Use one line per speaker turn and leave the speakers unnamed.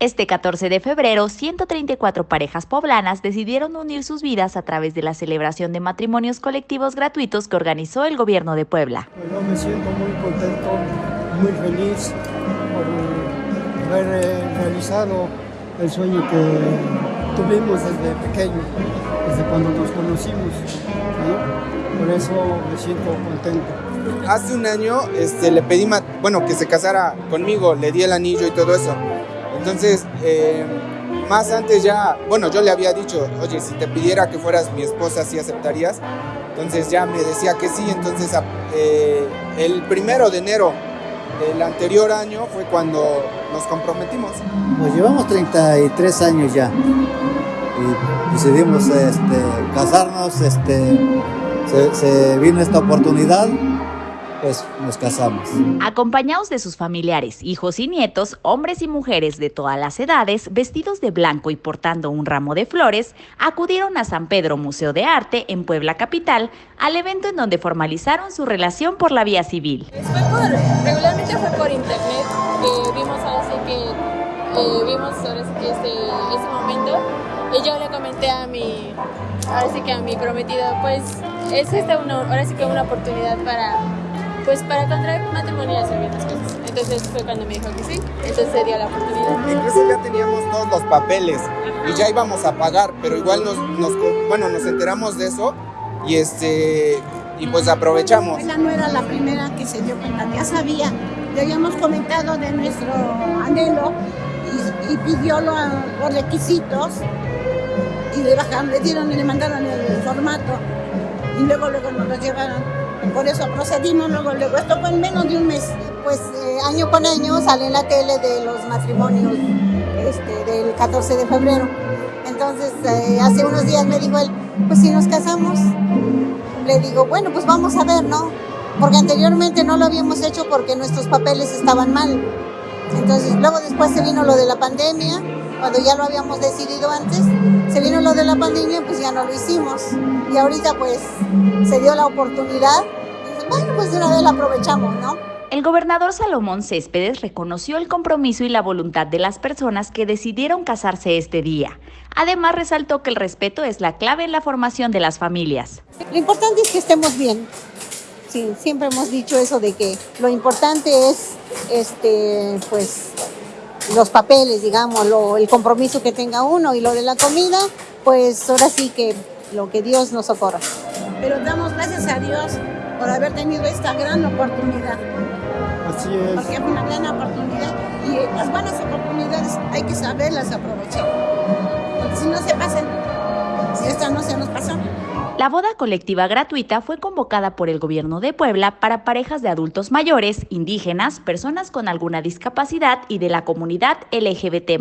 Este 14 de febrero, 134 parejas poblanas decidieron unir sus vidas a través de la celebración de matrimonios colectivos gratuitos que organizó el gobierno de Puebla.
Yo me siento muy contento, muy feliz por haber eh, realizado el sueño que tuvimos desde pequeño, desde cuando nos conocimos. ¿sí? Por eso me siento contento.
Hace un año este, le pedí, bueno, que se casara conmigo, le di el anillo y todo eso. Entonces, eh, más antes ya, bueno, yo le había dicho, oye, si te pidiera que fueras mi esposa, ¿sí aceptarías? Entonces ya me decía que sí, entonces eh, el primero de enero del anterior año fue cuando nos comprometimos.
Pues llevamos 33 años ya y decidimos este, casarnos, este, se, se vino esta oportunidad pues nos casamos.
Acompañados de sus familiares, hijos y nietos, hombres y mujeres de todas las edades, vestidos de blanco y portando un ramo de flores, acudieron a San Pedro Museo de Arte en Puebla Capital al evento en donde formalizaron su relación por la vía civil.
Fue por, regularmente fue por internet, que vimos ahora sí que, eh, vimos ahora sí que este, este momento y yo le comenté a mi, ahora sí que a mi prometido, pues es esta una, ahora sí que una oportunidad para pues para contraer matrimonio y hacer bien las cosas. Entonces fue cuando me dijo que sí, entonces se dio la oportunidad.
Incluso ya teníamos todos los papeles y ya íbamos a pagar, pero igual nos, nos, bueno, nos enteramos de eso y este y pues aprovechamos.
Ella no era la primera que se dio cuenta, ya sabía, ya habíamos comentado de nuestro anhelo y, y pidió los, los requisitos y le bajaron, le dieron y le mandaron el formato y luego luego nos lo llevaron por eso procedimos luego, luego. Esto fue en menos de un mes. Pues eh, año con año sale en la tele de los matrimonios este, del 14 de febrero. Entonces, eh, hace unos días me dijo él, pues si nos casamos, le digo, bueno, pues vamos a ver, ¿no? Porque anteriormente no lo habíamos hecho porque nuestros papeles estaban mal. Entonces, luego después se vino lo de la pandemia, cuando ya lo habíamos decidido antes, se vino lo de la pandemia, pues ya no lo hicimos. Y ahorita pues se dio la oportunidad, y bueno, pues de una vez la aprovechamos, ¿no?
El gobernador Salomón Céspedes reconoció el compromiso y la voluntad de las personas que decidieron casarse este día. Además, resaltó que el respeto es la clave en la formación de las familias.
Lo importante es que estemos bien. Sí, siempre hemos dicho eso de que lo importante es este, pues, los papeles, digamos, lo, el compromiso que tenga uno y lo de la comida, pues ahora sí que lo que Dios nos socorra. Pero damos gracias a Dios por haber tenido esta gran oportunidad.
Así es.
Porque es una gran oportunidad y las buenas oportunidades hay que saberlas aprovechar. Porque si no se pasan, si esta no se nos pasó.
La boda colectiva gratuita fue convocada por el gobierno de Puebla para parejas de adultos mayores, indígenas, personas con alguna discapacidad y de la comunidad LGBT+.